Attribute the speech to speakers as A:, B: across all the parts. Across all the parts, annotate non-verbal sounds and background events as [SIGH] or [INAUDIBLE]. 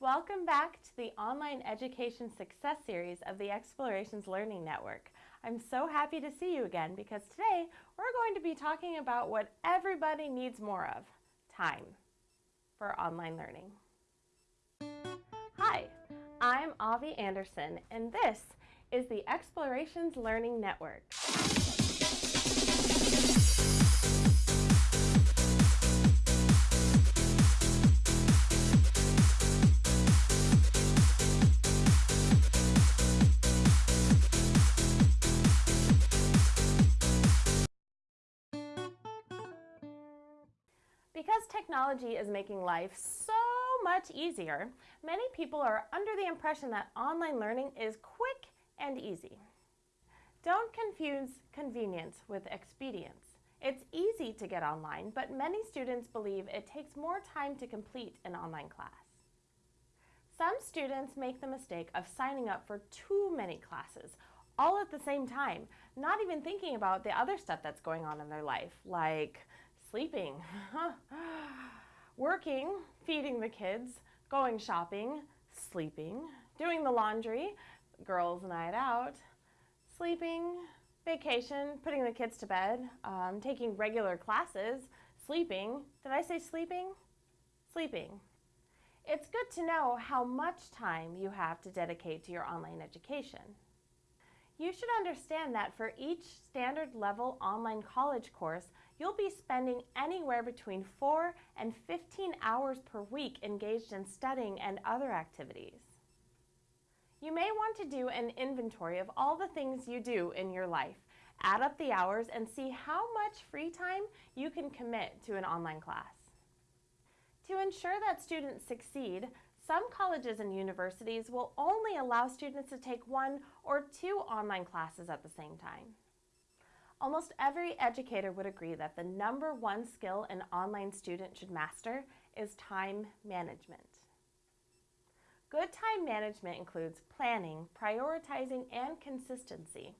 A: Welcome back to the Online Education Success Series of the Explorations Learning Network. I'm so happy to see you again because today we're going to be talking about what everybody needs more of, time for online learning. Hi, I'm Avi Anderson and this is the Explorations Learning Network. Because technology is making life so much easier, many people are under the impression that online learning is quick and easy. Don't confuse convenience with expedience. It's easy to get online, but many students believe it takes more time to complete an online class. Some students make the mistake of signing up for too many classes, all at the same time, not even thinking about the other stuff that's going on in their life, like sleeping, [LAUGHS] working, feeding the kids, going shopping, sleeping, doing the laundry, girls' night out, sleeping, vacation, putting the kids to bed, um, taking regular classes, sleeping. Did I say sleeping? Sleeping. It's good to know how much time you have to dedicate to your online education. You should understand that for each standard level online college course, you'll be spending anywhere between 4 and 15 hours per week engaged in studying and other activities. You may want to do an inventory of all the things you do in your life, add up the hours, and see how much free time you can commit to an online class. To ensure that students succeed, some colleges and universities will only allow students to take one or two online classes at the same time. Almost every educator would agree that the number one skill an online student should master is time management. Good time management includes planning, prioritizing, and consistency.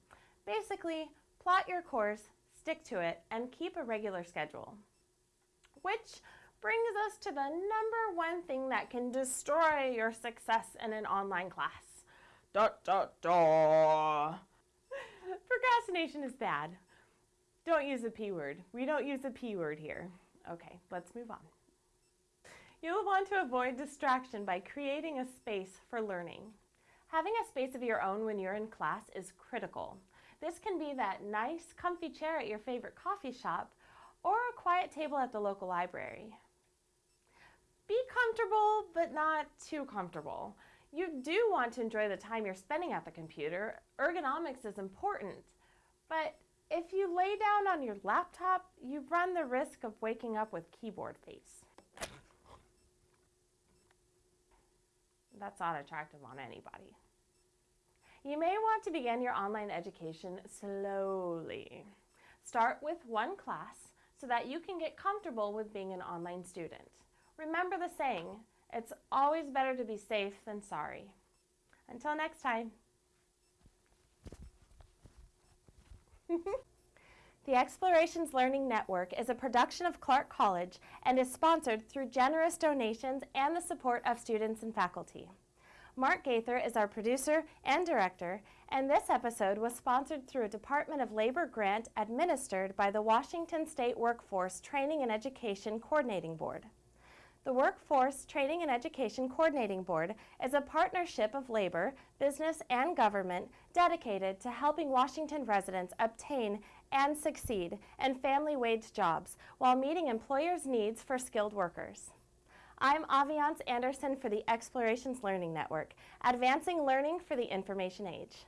A: Basically, plot your course, stick to it, and keep a regular schedule. Which brings us to the number one thing that can destroy your success in an online class. Da da da. Procrastination is bad. Don't use the P word. We don't use the P word here. Okay, let's move on. You'll want to avoid distraction by creating a space for learning. Having a space of your own when you're in class is critical. This can be that nice, comfy chair at your favorite coffee shop or a quiet table at the local library. Be comfortable, but not too comfortable. You do want to enjoy the time you're spending at the computer. Ergonomics is important, but if you lay down on your laptop, you run the risk of waking up with keyboard face. That's not attractive on anybody. You may want to begin your online education slowly. Start with one class so that you can get comfortable with being an online student. Remember the saying, it's always better to be safe than sorry. Until next time. [LAUGHS] the Explorations Learning Network is a production of Clark College and is sponsored through generous donations and the support of students and faculty. Mark Gaither is our producer and director, and this episode was sponsored through a Department of Labor grant administered by the Washington State Workforce Training and Education Coordinating Board. The Workforce Training and Education Coordinating Board is a partnership of labor, business, and government dedicated to helping Washington residents obtain and succeed in family wage jobs while meeting employers' needs for skilled workers. I'm Aviance Anderson for the Explorations Learning Network, advancing learning for the information age.